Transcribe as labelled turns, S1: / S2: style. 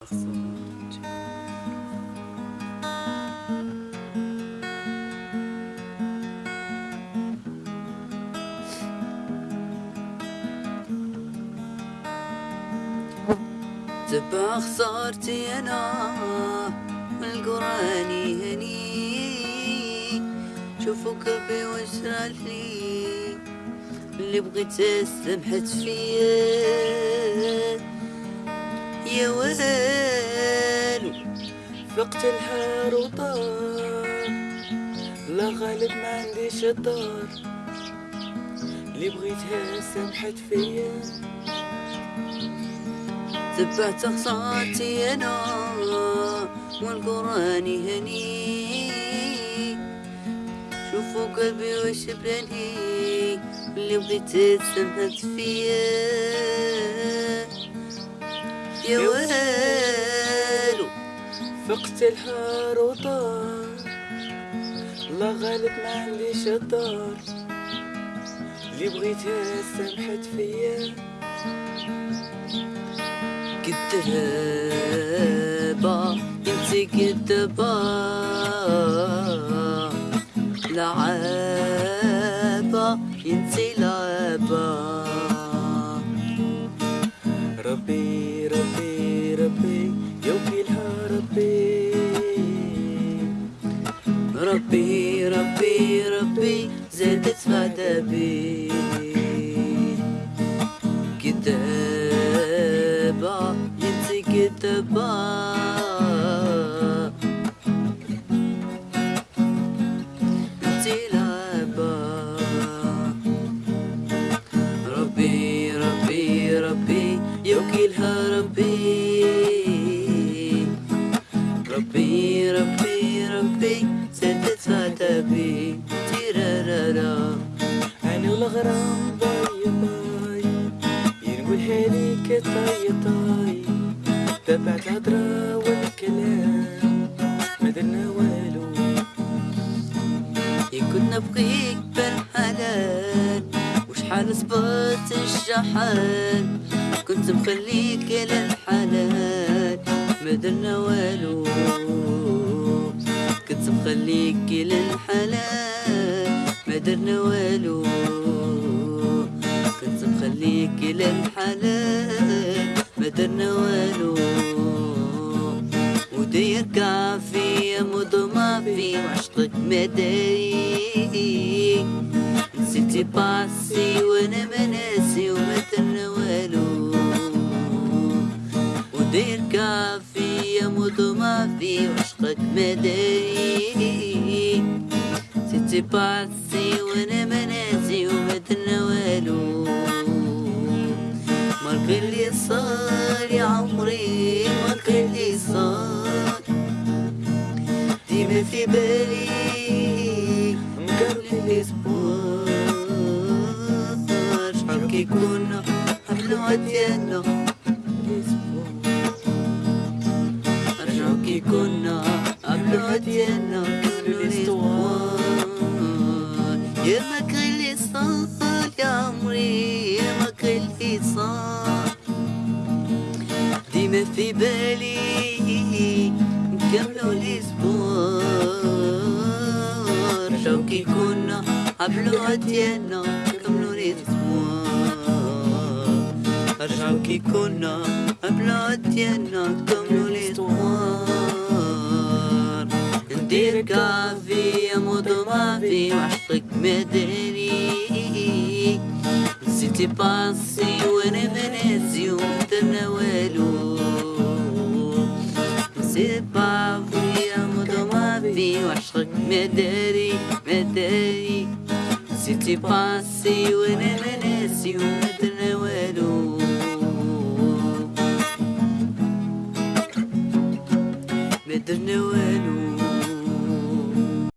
S1: تبع خسارتي أنا والقران يهني شوفوا قلبي وش لي اللي بغيت سمحت فيا يا ويلو
S2: فقت الهار وطار لا غالب ما عنديش الدار اللي بغيتها سمحت فيا.
S1: تبعت خسارتي أنا والقرآن يهني شوفوا قلبي وش بلاني اللي بغيت سمحت فيا. يا ويلو
S2: فقت الهار وطار. لا غالب ما عنديش الدار اللي بغيتها سمحت فيا.
S1: كدابة انت كدابة لعابة انت لعابة
S2: ربي
S1: Rabbi, Rabbi, Rabbi, zet et zvat abi. Kitab,
S2: yitzi والغرام باي باي ينقول هاليك طاي طاي تبعت الهضرة والكلام ما درنا والو.
S1: كنا نبغيك بالحلال وشحال صبرت الشحال كنت مخليك للحلال ما درنا والو. كنت مخليك للحلال ما درنا والو. كنت مخليك للحلال ما درنا والو. ودير كافي مضمى في وعشقك مداري نسيتي باسي وأنا مناسي وما درنا والو ودير كافي مضمى في وعشقك مداري نسيتي باسي وأنا مناسي وما صار يا عمري مالك اللي صار ديما في بالي قبل الأسبوع. شحال كي كنا حفلة ديالنا رجعو كي كنا حفلة ديالنا قبل الأسبوع. ديما في بالي نكملو الأسبوع. رجعو كي كنا حفلة ديالنا نكملو الأسبوع. رجعو كي كنا حفلة ديالنا نكملو الأسبوع. ندير كافي موضو ما في وعشقك مداري نسيتي باسي وأنا مناسي موضو ما في وعشقك مداري مداري نسيتي باسي وانا مناسي ومدرنا